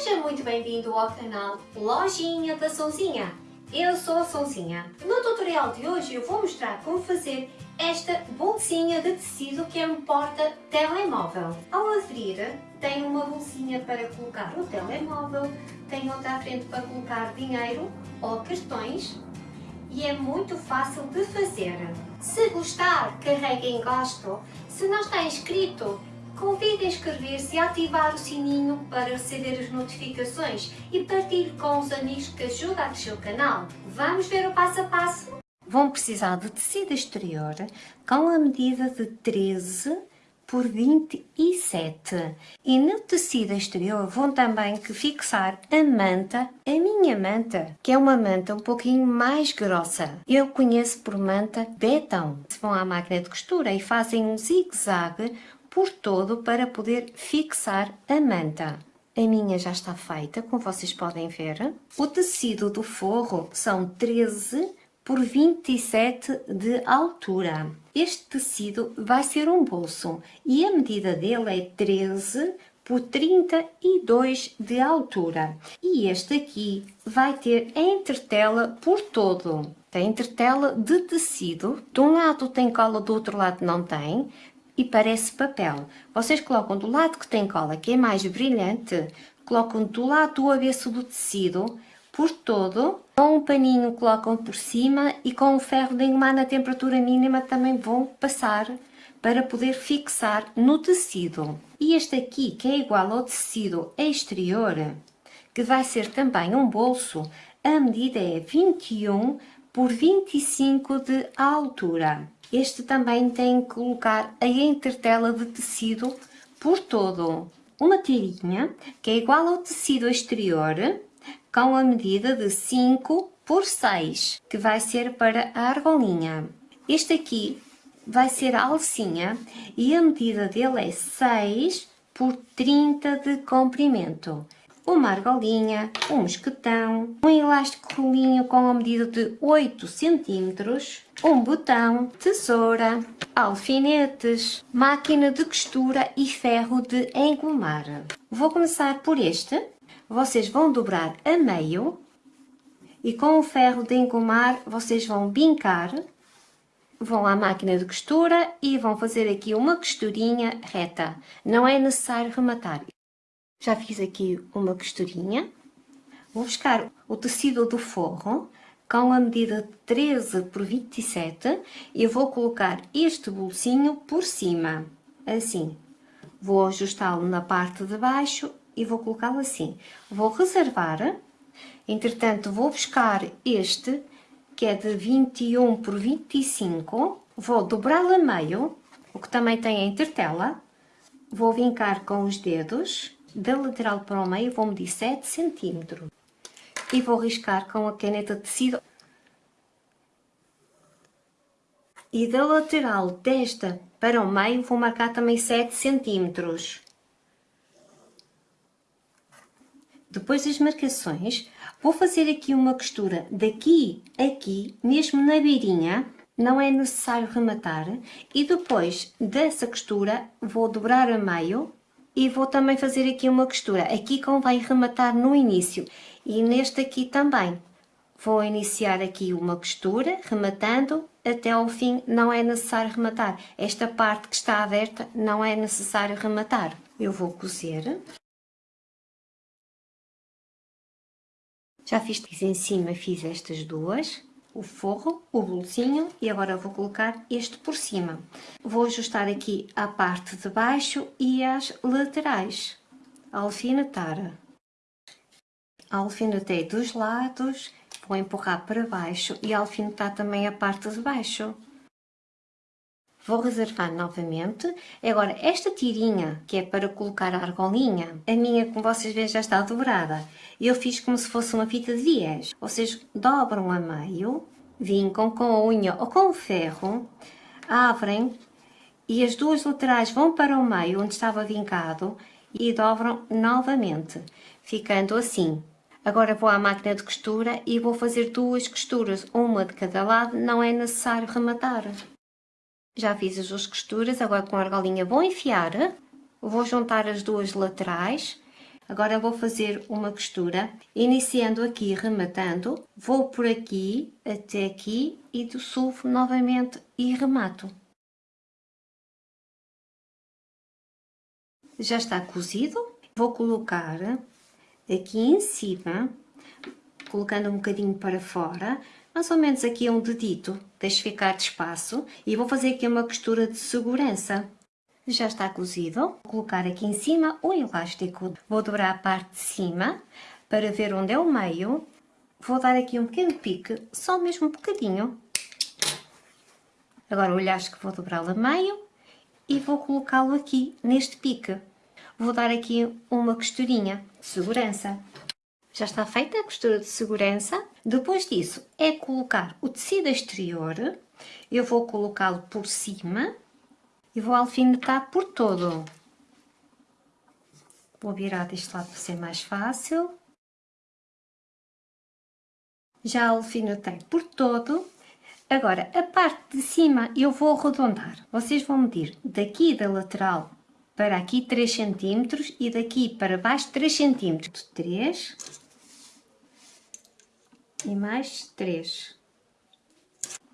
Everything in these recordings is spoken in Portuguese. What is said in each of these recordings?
Seja muito bem-vindo ao canal Lojinha da Sonzinha. Eu sou a Sonzinha. No tutorial de hoje eu vou mostrar como fazer esta bolsinha de tecido que é um porta-telemóvel. Ao abrir, tem uma bolsinha para colocar o telemóvel, tem outra à frente para colocar dinheiro ou cartões e é muito fácil de fazer. Se gostar, carregue em gosto. Se não está inscrito, Convido a inscrever-se e ativar o sininho para receber as notificações e partilhe com os amigos que ajudam a crescer o canal. Vamos ver o passo a passo? Vão precisar de tecido exterior com a medida de 13 por 27 e no tecido exterior vão também que fixar a manta, a minha manta, que é uma manta um pouquinho mais grossa. Eu conheço por manta betão. Se vão à máquina de costura e fazem um zigue-zague por todo para poder fixar a manta. A minha já está feita, como vocês podem ver. O tecido do forro são 13 por 27 de altura. Este tecido vai ser um bolso e a medida dele é 13 por 32 de altura. E este aqui vai ter entretela por todo. Tem entretela de tecido. De um lado tem cola, do outro lado não tem e parece papel. Vocês colocam do lado que tem cola, que é mais brilhante, colocam do lado do avesso do tecido, por todo, com um paninho colocam por cima e com o ferro de engomar na temperatura mínima também vão passar para poder fixar no tecido. E este aqui, que é igual ao tecido exterior, que vai ser também um bolso, a medida é 21 por 25 de altura. Este também tem que colocar a entretela de tecido por todo. Uma tirinha que é igual ao tecido exterior com a medida de 5 por 6, que vai ser para a argolinha. Este aqui vai ser a alcinha e a medida dele é 6 por 30 de comprimento uma argolinha, um mosquetão, um elástico rolinho com a medida de 8 cm, um botão, tesoura, alfinetes, máquina de costura e ferro de engomar. Vou começar por este. Vocês vão dobrar a meio e com o ferro de engomar vocês vão bincar, vão à máquina de costura e vão fazer aqui uma costurinha reta. Não é necessário rematar. Já fiz aqui uma costurinha. Vou buscar o tecido do forro com a medida 13 por 27 e vou colocar este bolsinho por cima, assim. Vou ajustá-lo na parte de baixo e vou colocá-lo assim. Vou reservar, entretanto vou buscar este, que é de 21 por 25, vou dobrá-lo a meio, o que também tem a intertela, vou vincar com os dedos da lateral para o meio vou medir 7 cm e vou riscar com a caneta de tecido. E da lateral desta para o meio vou marcar também 7 cm. Depois das marcações, vou fazer aqui uma costura daqui aqui, mesmo na beirinha, não é necessário rematar, e depois dessa costura vou dobrar a meio e vou também fazer aqui uma costura. Aqui convém rematar no início e neste aqui também. Vou iniciar aqui uma costura, rematando até ao fim, não é necessário rematar. Esta parte que está aberta não é necessário rematar. Eu vou cozer. Já fiz em cima, fiz estas duas o forro, o bolsinho e agora vou colocar este por cima. Vou ajustar aqui a parte de baixo e as laterais. Alfinetar. Alfinetei dos lados, vou empurrar para baixo e alfinetar também a parte de baixo. Vou reservar novamente. Agora, esta tirinha, que é para colocar a argolinha, a minha, como vocês veem, já está dobrada. Eu fiz como se fosse uma fita de viés. Vocês dobram a meio, vincam com a unha ou com o ferro, abrem e as duas laterais vão para o meio, onde estava vincado, e dobram novamente, ficando assim. Agora vou à máquina de costura e vou fazer duas costuras, uma de cada lado, não é necessário rematar. Já fiz as duas costuras, agora com a argolinha vou enfiar, vou juntar as duas laterais, Agora vou fazer uma costura, iniciando aqui, rematando, vou por aqui, até aqui e do sulfo novamente e remato. Já está cozido, vou colocar aqui em cima, colocando um bocadinho para fora, mais ou menos aqui um dedito, deixo ficar de espaço e vou fazer aqui uma costura de segurança já está cozido. Vou colocar aqui em cima o elástico. Vou dobrar a parte de cima para ver onde é o meio. Vou dar aqui um pequeno pique, só mesmo um bocadinho. Agora o elástico vou dobrá-lo a meio e vou colocá-lo aqui neste pique. Vou dar aqui uma costurinha de segurança. Já está feita a costura de segurança. Depois disso é colocar o tecido exterior. Eu vou colocá-lo por cima e vou alfinetar por todo. Vou virar deste lado para ser mais fácil. Já alfinetei por todo. Agora, a parte de cima eu vou arredondar. Vocês vão medir daqui da lateral para aqui 3 cm e daqui para baixo 3 cm. 3 e mais 3.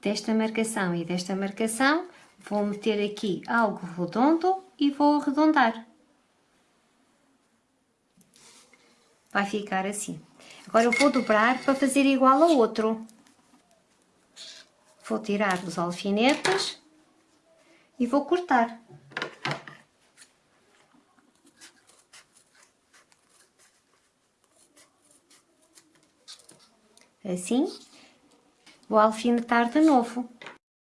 Desta marcação e desta marcação Vou meter aqui algo redondo e vou arredondar. Vai ficar assim. Agora eu vou dobrar para fazer igual ao outro. Vou tirar os alfinetes e vou cortar. Assim. Vou alfinetar de novo.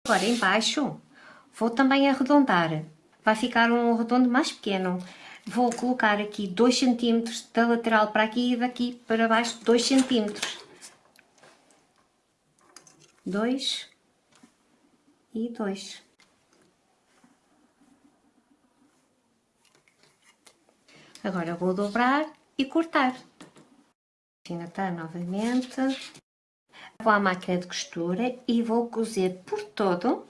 Agora embaixo Vou também arredondar, vai ficar um redondo mais pequeno. Vou colocar aqui 2 cm da lateral para aqui e daqui para baixo 2 cm. 2 e 2. Agora vou dobrar e cortar. Alfinetar novamente. Vou à máquina de costura e vou cozer por todo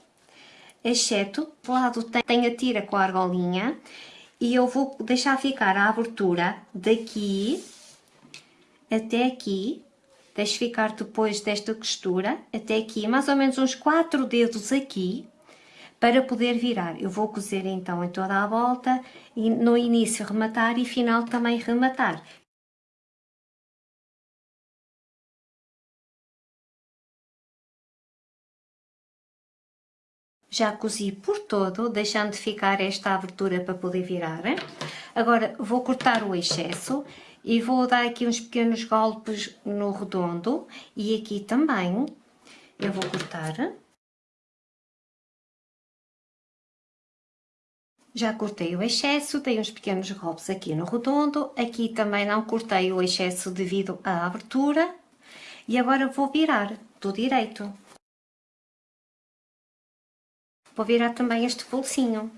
exceto do lado tem a tira com a argolinha e eu vou deixar ficar a abertura daqui até aqui, deixo ficar depois desta costura até aqui, mais ou menos uns 4 dedos aqui, para poder virar. Eu vou cozer então em toda a volta e no início rematar e final também rematar. Já cozi por todo, deixando de ficar esta abertura para poder virar. Agora vou cortar o excesso e vou dar aqui uns pequenos golpes no redondo e aqui também eu vou cortar. Já cortei o excesso, dei uns pequenos golpes aqui no redondo, aqui também não cortei o excesso devido à abertura e agora vou virar do direito. Vou virar também este bolsinho.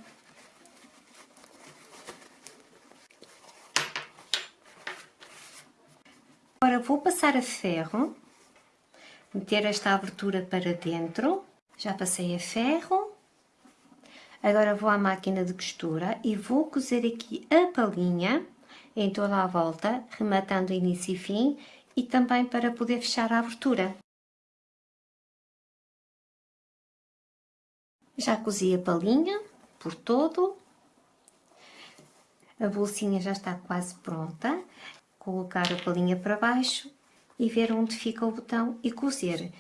Agora vou passar a ferro, meter esta abertura para dentro, já passei a ferro. Agora vou à máquina de costura e vou cozer aqui a palhinha em toda a volta, rematando início e fim, e também para poder fechar a abertura. Já cozi a palinha por todo. A bolsinha já está quase pronta. Colocar a palinha para baixo e ver onde fica o botão e cozer.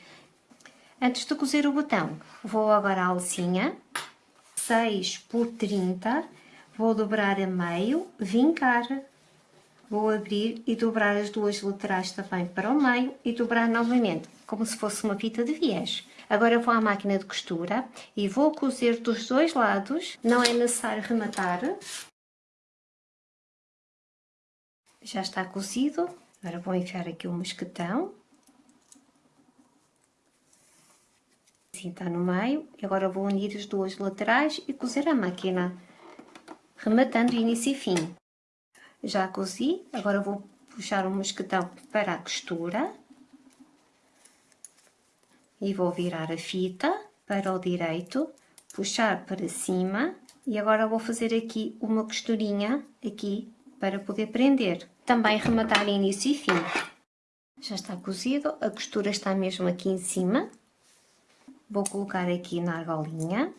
Antes de cozer o botão, vou agora à alcinha, 6 por 30, vou dobrar a meio, vincar, vou abrir e dobrar as duas laterais também para o meio e dobrar novamente, como se fosse uma fita de viés. Agora vou à máquina de costura e vou cozer dos dois lados, não é necessário rematar. Já está cozido, agora vou enfiar aqui o mosquetão. Assim está no meio, e agora vou unir as duas laterais e cozer a máquina, rematando início e fim. Já cozi, agora vou puxar o mosquetão para a costura e vou virar a fita para o direito, puxar para cima e agora vou fazer aqui uma costurinha aqui para poder prender. também rematar início e fim. Já está cozido, a costura está mesmo aqui em cima. Vou colocar aqui na argolinha.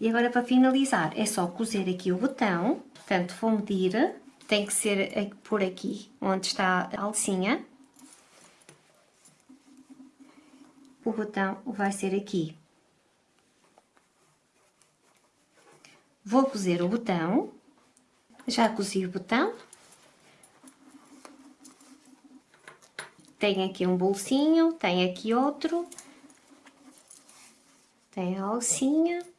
E agora para finalizar é só cozer aqui o botão, portanto vou medir, tem que ser por aqui onde está a alcinha. O botão vai ser aqui. Vou cozer o botão, já cozi o botão, Tem aqui um bolsinho, tem aqui outro. Tem a alcinha.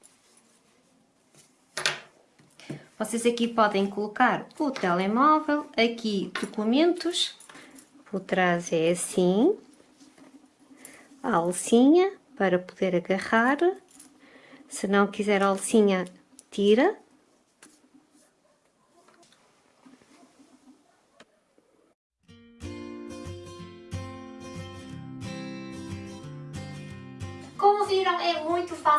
Vocês aqui podem colocar o telemóvel, aqui documentos, por trás é assim, a alcinha para poder agarrar, se não quiser a alcinha, tira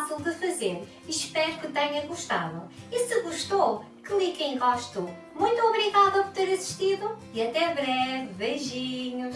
fácil de fazer. Espero que tenha gostado. E se gostou, clique em gosto. Muito obrigada por ter assistido e até breve. Beijinhos!